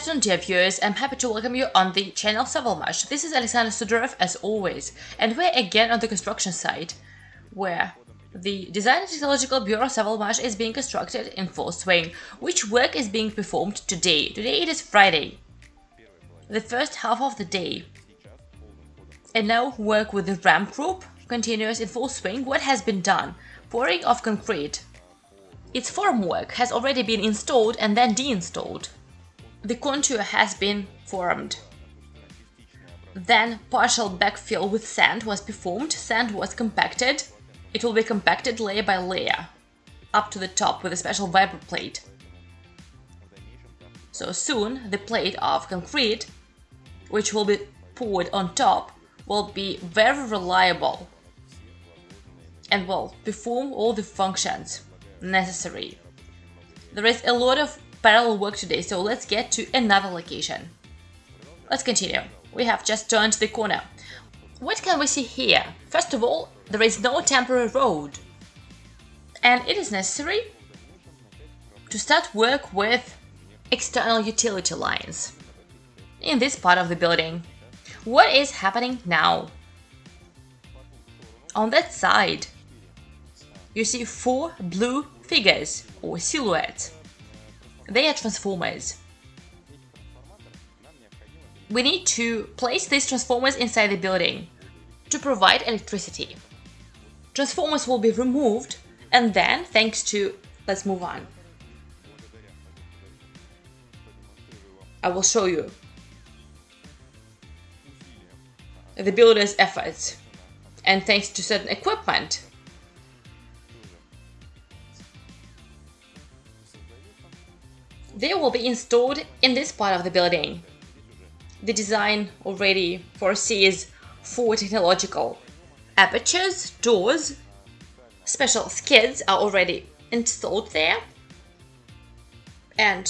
afternoon dear viewers, I'm happy to welcome you on the channel Savalmash. This is Alexander Sudorov as always, and we're again on the construction site, where the Design and Technological Bureau Savalmash is being constructed in full swing, which work is being performed today. Today it is Friday, the first half of the day. And now work with the ramp group continues in full swing. What has been done? Pouring of concrete. Its formwork has already been installed and then deinstalled. The contour has been formed. Then partial backfill with sand was performed, sand was compacted. It will be compacted layer by layer, up to the top with a special vibro plate. So soon the plate of concrete, which will be poured on top, will be very reliable and will perform all the functions necessary. There is a lot of parallel work today, so let's get to another location. Let's continue. We have just turned the corner. What can we see here? First of all, there is no temporary road. And it is necessary to start work with external utility lines in this part of the building. What is happening now? On that side, you see four blue figures or silhouettes. They are transformers. We need to place these transformers inside the building to provide electricity. Transformers will be removed and then, thanks to... let's move on. I will show you the builder's efforts and thanks to certain equipment They will be installed in this part of the building. The design already foresees four technological apertures, doors, special skids are already installed there. And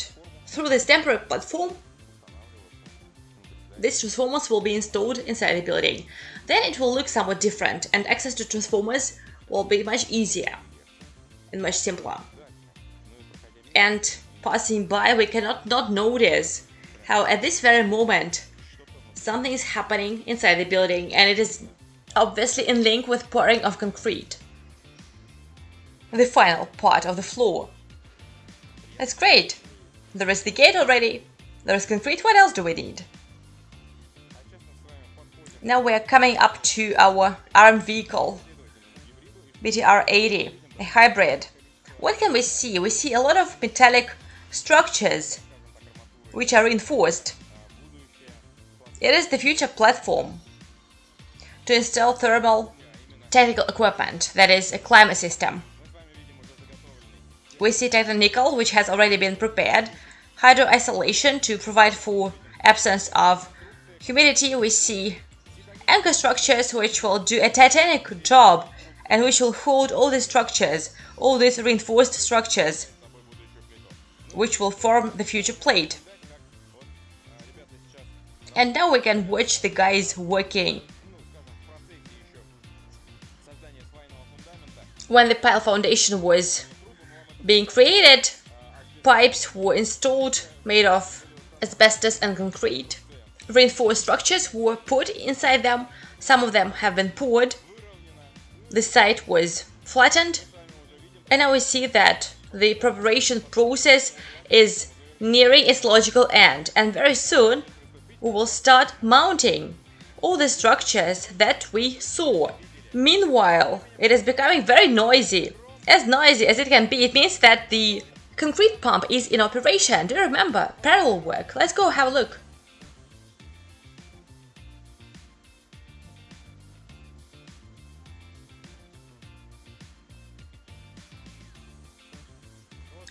through this temporary platform, these transformers will be installed inside the building. Then it will look somewhat different and access to transformers will be much easier and much simpler. And passing by, we cannot not notice how at this very moment something is happening inside the building and it is obviously in link with pouring of concrete. The final part of the floor. That's great. There is the gate already. There is concrete. What else do we need? Now we are coming up to our armed vehicle, BTR-80, a hybrid. What can we see? We see a lot of metallic structures which are reinforced. It is the future platform to install thermal technical equipment, that is, a climate system. We see nickel, which has already been prepared, hydro isolation to provide for absence of humidity. We see anchor structures which will do a titanic job and which will hold all these structures, all these reinforced structures which will form the future plate. And now we can watch the guys working. When the pile foundation was being created, pipes were installed made of asbestos and concrete. Reinforced structures were put inside them, some of them have been poured. The site was flattened, and now we see that the preparation process is nearing its logical end and very soon we will start mounting all the structures that we saw. Meanwhile, it is becoming very noisy. As noisy as it can be, it means that the concrete pump is in operation. Do you remember? Parallel work. Let's go have a look.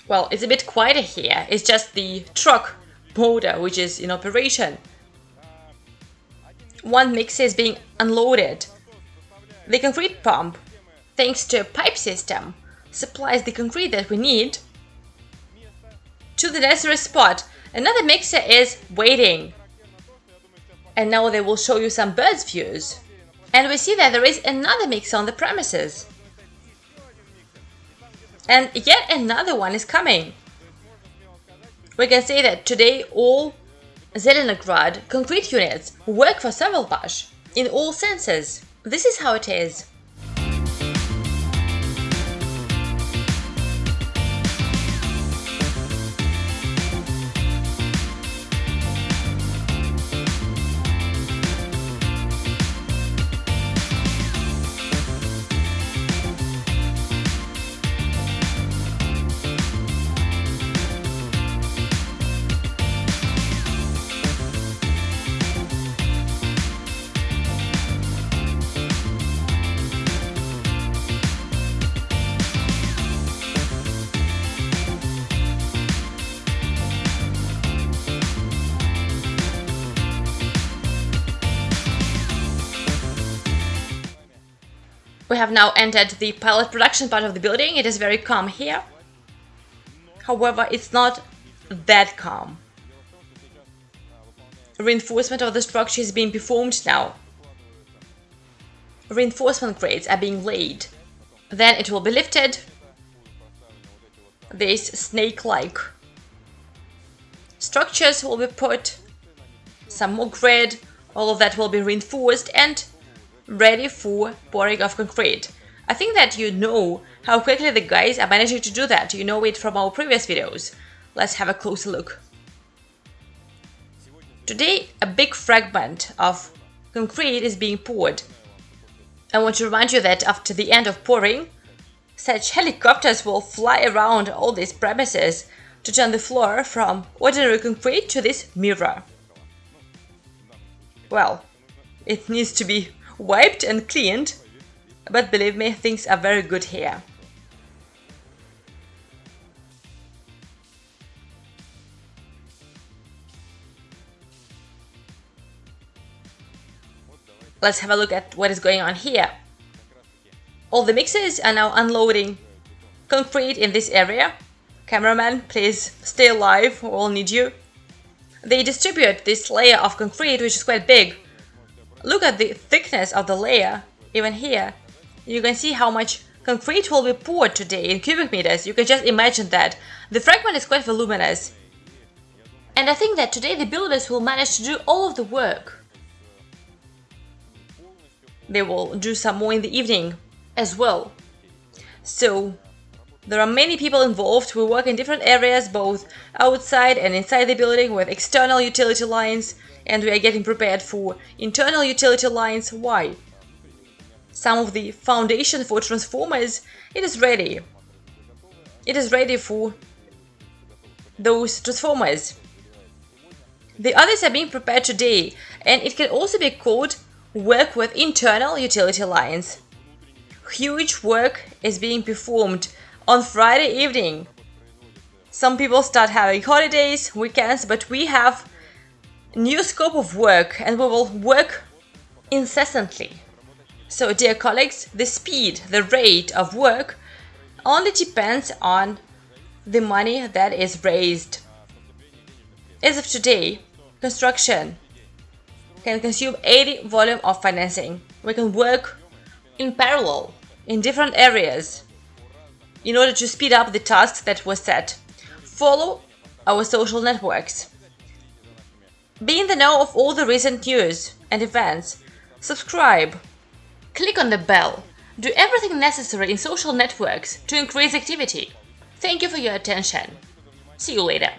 Well, it's a bit quieter here. It's just the truck motor which is in operation. One mixer is being unloaded. The concrete pump, thanks to a pipe system, supplies the concrete that we need to the necessary spot. Another mixer is waiting. And now they will show you some birds views. And we see that there is another mixer on the premises. And yet another one is coming. We can say that today all Zelenograd concrete units work for Savalmash in all senses. This is how it is. Have now entered the pilot production part of the building. It is very calm here. However, it's not that calm. Reinforcement of the structure is being performed now. Reinforcement grades are being laid. Then it will be lifted. These snake-like structures will be put. Some more grid. All of that will be reinforced and ready for pouring of concrete. I think that you know how quickly the guys are managing to do that. You know it from our previous videos. Let's have a closer look. Today, a big fragment of concrete is being poured. I want to remind you that after the end of pouring, such helicopters will fly around all these premises to turn the floor from ordinary concrete to this mirror. Well, it needs to be wiped and cleaned, but believe me, things are very good here. Let's have a look at what is going on here. All the mixers are now unloading concrete in this area. Cameraman, please stay alive, we all need you. They distribute this layer of concrete, which is quite big, Look at the thickness of the layer, even here. You can see how much concrete will be poured today in cubic meters. You can just imagine that. The fragment is quite voluminous. And I think that today the builders will manage to do all of the work. They will do some more in the evening as well. So there are many people involved who work in different areas, both outside and inside the building with external utility lines, and we are getting prepared for internal utility lines. Why? Some of the foundation for transformers, it is ready. It is ready for those transformers. The others are being prepared today, and it can also be called work with internal utility lines. Huge work is being performed on Friday evening. Some people start having holidays, weekends, but we have new scope of work and we will work incessantly. So dear colleagues, the speed, the rate of work only depends on the money that is raised. As of today, construction can consume 80 volume of financing. We can work in parallel in different areas in order to speed up the tasks that were set. Follow our social networks. Be in the know of all the recent news and events. Subscribe. Click on the bell. Do everything necessary in social networks to increase activity. Thank you for your attention. See you later.